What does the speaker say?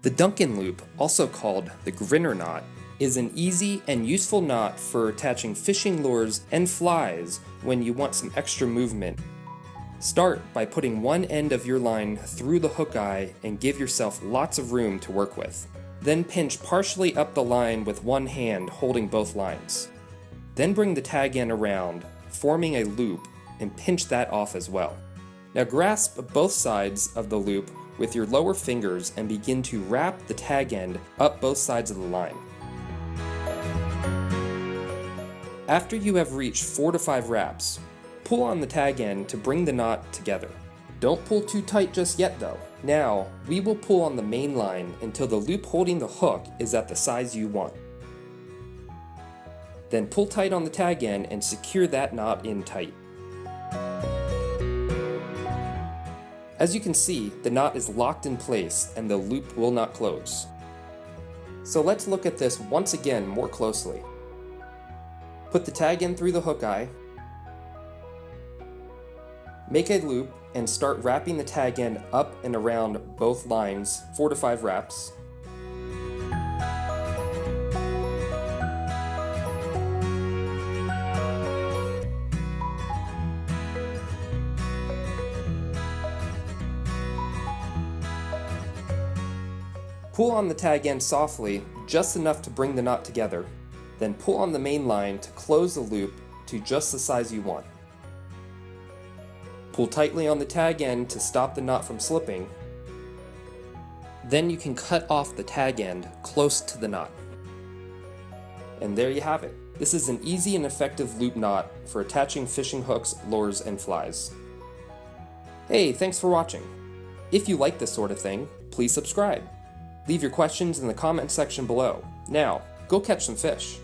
The Duncan loop, also called the grinner knot, is an easy and useful knot for attaching fishing lures and flies when you want some extra movement. Start by putting one end of your line through the hook eye and give yourself lots of room to work with. Then pinch partially up the line with one hand holding both lines. Then bring the tag end around, forming a loop, and pinch that off as well. Now grasp both sides of the loop with your lower fingers and begin to wrap the tag end up both sides of the line. After you have reached 4 to 5 wraps, pull on the tag end to bring the knot together. Don't pull too tight just yet though. Now, we will pull on the main line until the loop holding the hook is at the size you want. Then pull tight on the tag end and secure that knot in tight. As you can see, the knot is locked in place and the loop will not close. So let's look at this once again more closely. Put the tag in through the hook eye, make a loop and start wrapping the tag end up and around both lines 4 to 5 wraps. Pull on the tag end softly, just enough to bring the knot together, then pull on the main line to close the loop to just the size you want. Pull tightly on the tag end to stop the knot from slipping. Then you can cut off the tag end close to the knot. And there you have it. This is an easy and effective loop knot for attaching fishing hooks, lures, and flies. Hey, thanks for watching. If you like this sort of thing, please subscribe. Leave your questions in the comment section below. Now, go catch some fish.